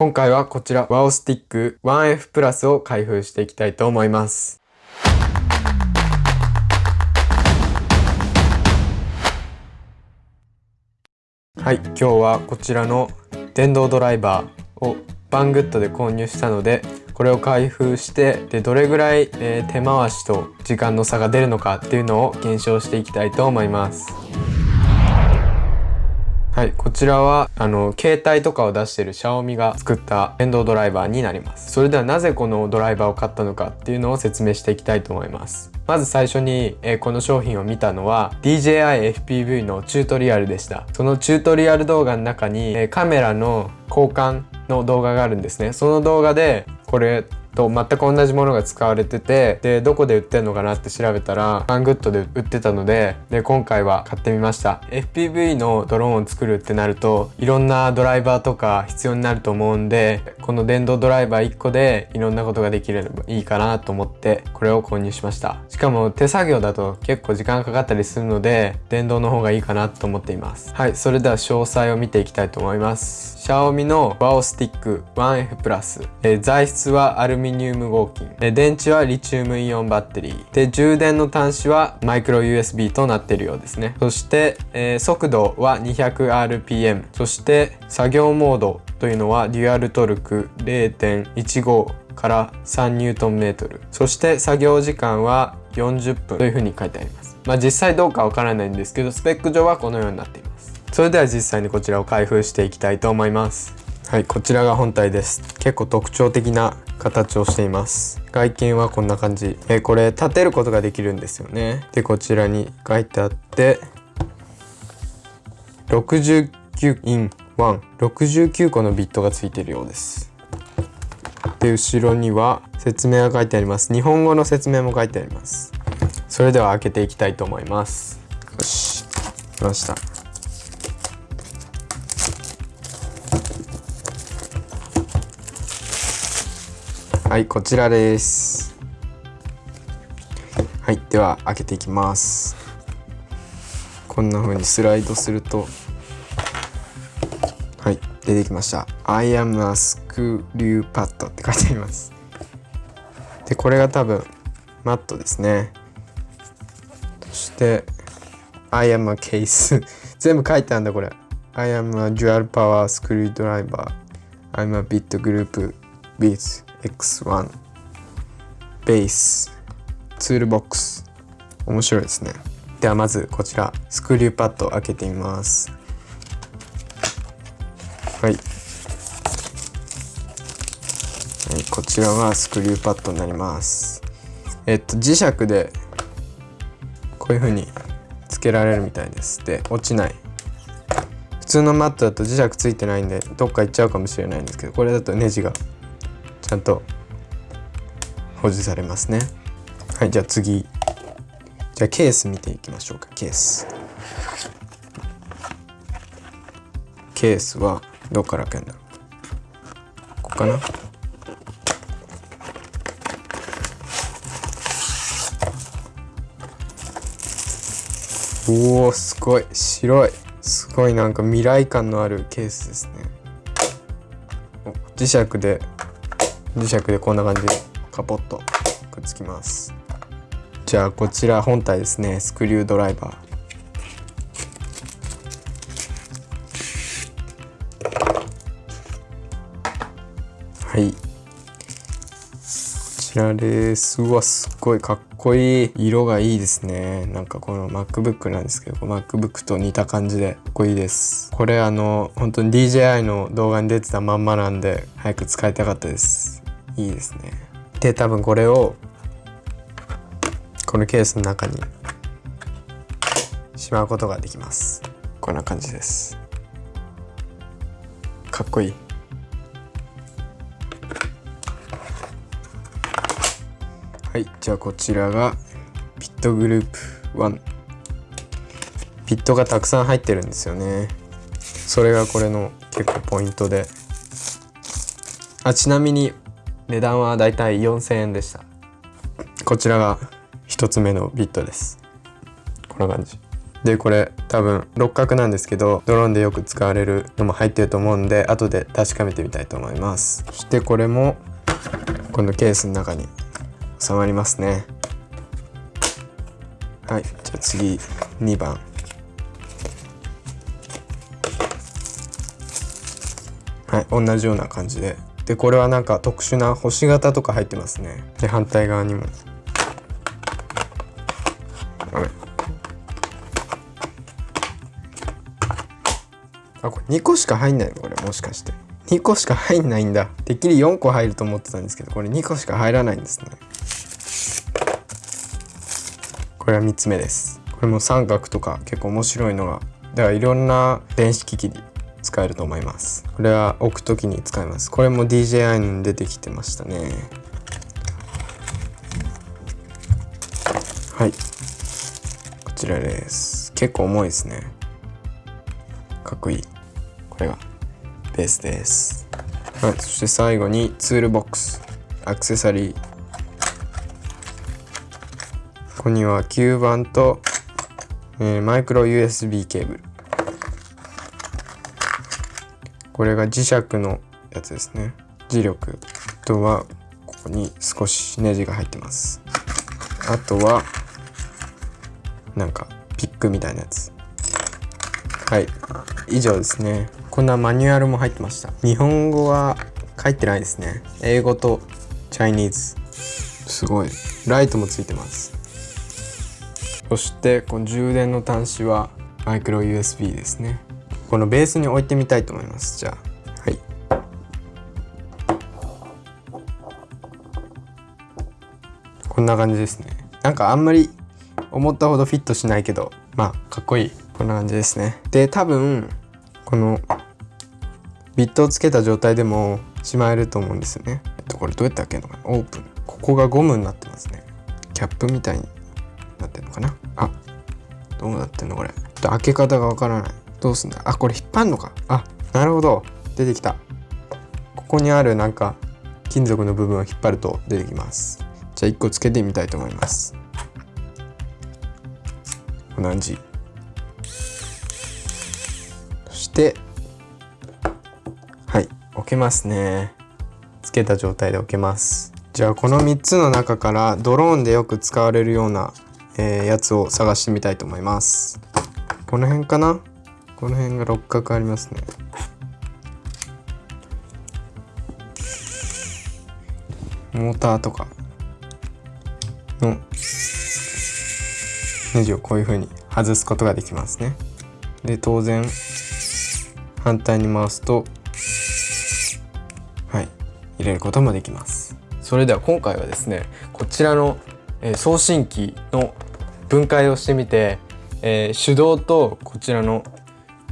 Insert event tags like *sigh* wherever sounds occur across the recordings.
今回はこちら WOW スティック 1F プラスを開封していきたいと思います。はい、今日はこちらの電動ドライバーをバングッドで購入したのでこれを開封してでどれぐらい、えー、手回しと時間の差が出るのかっていうのを検証していきたいと思います。はい、こちらはあの携帯とかを出してるシャオミが作った電動ドライバーになります。それではなぜこのドライバーを買ったのかっていうのを説明していきたいと思います。まず最初に、えー、この商品を見たのは DJI-FPV のチュートリアルでした。そのチュートリアル動画の中に、えー、カメラの交換の動画があるんですね。その動画でこれと全く同じものが使われててでどこで売ってんのかなって調べたらバングッドで売ってたのでで今回は買ってみました。FPV のドローンを作るってなるといろんなドライバーとか必要になると思うんでこの電動ドライバー1個でいろんなことができればいいかなと思ってこれを購入しました。しかも手作業だと結構時間かかったりするので電動の方がいいかなと思っています。はいそれでは詳細を見ていきたいと思います。シャオミのワオスティック 1F、え、材質はアルミニウム合金、え、電池はリチウムイオンバッテリー。で充電の端子はマイクロ USB となっているようですね。そして、えー、速度は 200rpm そして作業モードというのはデュアルトルク0.15から3ニュートンメートル。そして作業時間は40分。というふうに書いてあります。まあ実際どうかわからないんですけどスペック上はこのようになっています。それでは実際にこちらを開封していきたいと思います。はいこちらが本体です。結構特徴的な形をしています。外見はこんな感じ、え、これ立てることができるんですよね。でこちらに書いてあって69 in 169個のビットがついているようです。で後ろには説明が書いてあります。日本語の説明も書いてあります。それでは開けていきたいと思います。よし。来ました。はいこちらです。はいでは開けていきます。こんな風にスライドするとはい出てきました。I am a screw pad って書いてあります。でこれが多分マットですね。そして I am a case *laughs* 全部書いてあるんだこれ。I am a dual power screwdriver I'm a bit group with X1 ベースツールボックス。面白いですね。ではまずこちらスクリューパッドを開けてみます。はい、はい、こちらはスクリューパッドになります。えっと磁石でこういう風につけられるみたいです。で落ちない。普通のマットだと磁石ついてないんでどっか行っちゃうかもしれないんですけどこれだとネジがちゃんと保持されますね。はいじゃあ次。じゃあケース見ていきましょうか。ケース。ケースはどこから開けんだろう。ここかな。おおすごい。白い。すごい。なんか未来感のあるケースですね。磁石で磁石でこんな感じでカポッとくっつきます。じゃあこちら本体ですね。スクリュードライバー。はい。こちらですうわすっごいかっこいい。色がいいですね。なんかこの MacBook なんですけど MacBook と似た感じでかっこいいです。これあの本当に DJI の動画に出てたまんまなんで早く使いたかったです。いいですね。で多分これをこのケースの中にしまうことができます。こんな感じです。かっこいい。はいじゃあこちらがピットグループ1ピットがたくさん入ってるんですよね。それがこれの結構ポイントで。あちなみに値段はだいたい4000円でした。こちらが1つ目のビットです。こんな感じ。でこれ多分六角なんですけどドローンでよく使われるのも入ってると思うんで後で確かめてみたいと思います。そしてこれもこのケースの中に収まりますね。はいじゃあ次2番。はい同じような感じで。でこれはなんか特殊な星型とか入ってますね。で反対側にも。あこれ2個しか入んないの？これもしかして。2個しか入んないんだ。てっきり4個入ると思ってたんですけどこれ2個しか入らないんですね。これは3つ目です。これも三角とか結構面白いのがだからいろんな電子機器に使えると思います。これは置く時に使います。これも DJI に出てきてましたね。はい。こちらです。結構重いですね。かっこいい。これが。ベースです。はい。そして最後にツールボックス。アクセサリー。ここには吸盤と、えー、マイクロ USB ケーブル。これが磁石のやつですね。磁力あとはここに少しネジが入ってます。あとはなんかピックみたいなやつ。はい。以上ですね。こんなマニュアルも入ってました。日本語は書いてないですね。英語とチャイニーズ。すごい。ライトもついてます。そしてこの充電の端子はマイクロ USB ですね。このベースに置いてみたいと思います。じゃあはい。こんな感じですね。なんかあんまり思ったほどフィットしないけどまあかっこいい。こんな感じですね。で多分このビットをつけた状態でもしまえると思うんですよね。えっとこれどうやって開けるのかな？オープン。ここがゴムになってますね。キャップみたいになってるのかな？あどうなってんのこれ？ちょっと開け方がわからない。どうすんだ？あこれ引っ張るのか。あなるほど。出てきた。ここにあるなんか金属の部分を引っ張ると出てきます。じゃあ1個つけてみたいと思います。こんな感じ。そしてはい置けますね。つけた状態で置けます。じゃあこの3つの中からドローンでよく使われるような、えー、やつを探してみたいと思います。この辺かな？この辺が六角ありますね。モーターとか。の。ネジをこういう風に外すことができますね。で当然反対に回すとはい。入れることもできます。それでは今回はですねこちらの、送信機の分解をしてみて、えー、手動とこちらの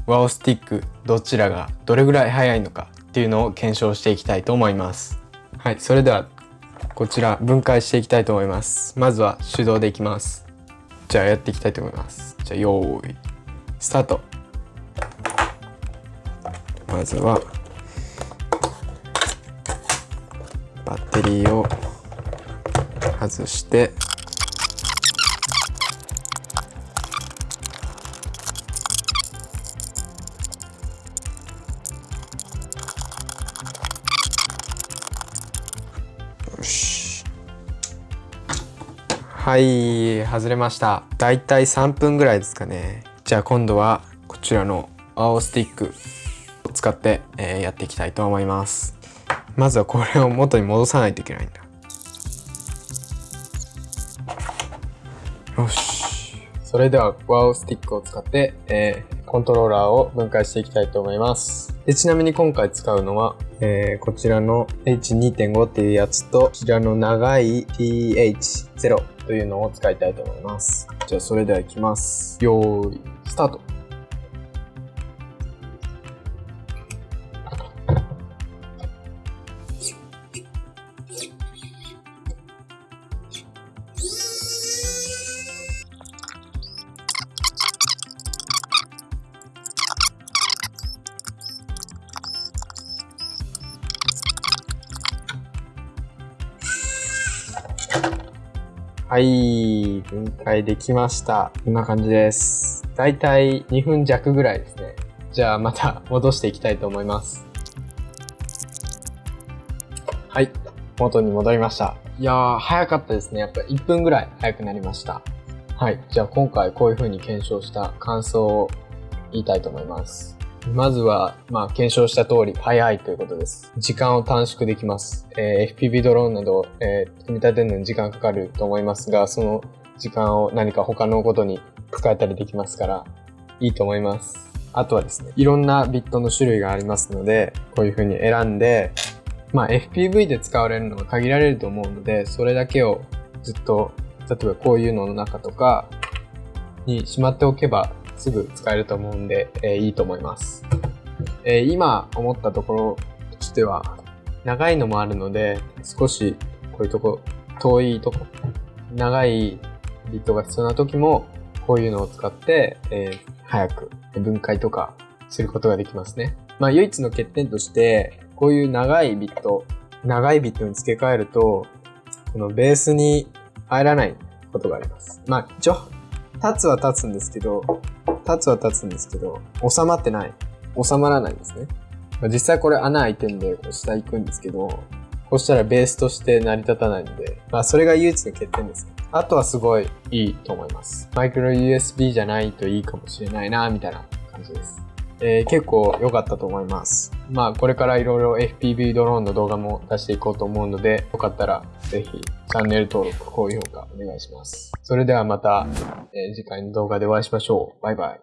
ワオスティックどちらがどれぐらい速いのかっていうのを検証していきたいと思います。はいそれではこちら分解していきたいと思います。まずは手動でいきます。じゃあやっていきたいと思います。じゃあ用意スタート。まずはバッテリーを外してはい外れました。だいたい3分ぐらいですかね。じゃあ今度はこちらの青スティックを使って、えー、やっていきたいと思います。まずはこれを元に戻さないといけないんだ。よし。それではワオスティックを使って、えー、コントローラーを分解していきたいと思います。でちなみに今回使うのは、えー、こちらの H2.5 っていうやつとこちらの長い TH0 というのを使いたいと思います。じゃあそれでは行きます。よーいスタート。はい、分解できました。こんな感じです。だいたい2分弱ぐらいですね。じゃあまた戻していきたいと思います。はい。元に戻りました。いやー、早かったですね。やっぱ1分ぐらい早くなりました。はい。じゃあ今回こういう風に検証した感想を言いたいと思います。まずは、まあ、検証した通り、早いということです。時間を短縮できます。えー、FPV ドローンなど、えー、組み立てるのに時間かかると思いますが、その時間を何か他のことに使えたりできますから、いいと思います。あとはですね、いろんなビットの種類がありますので、こういう風に選んで、まあ FPV で使われるのが限られると思うので、それだけをずっと、例えばこういうのの中とかにしまっておけばすぐ使えると思うんで、えー、いいと思います。えー、今思ったところとしては、長いのもあるので、少しこういうとこ、遠いとこ、長いビットが必要な時も、こういうのを使って、えー、早く分解とかすることができますね。まあ唯一の欠点として、こういう長いビット、長いビットに付け替えると、このベースに入らないことがあります。まあ一応、立つは立つんですけど、立つは立つんですけど、収まってない。収まらないんですね。実際これ穴開いてんで、下行くんですけど、こうしたらベースとして成り立たないんで、まあそれが唯一の欠点です。あとはすごいいいと思います。マイクロ USB じゃないといいかもしれないな、みたいな感じです。えー、結構良かったと思います。まあこれからいろいろ FPV ドローンの動画も出していこうと思うので、よかったらぜひチャンネル登録、高評価お願いします。それではまた、次回の動画でお会いしましょう。バイバイ。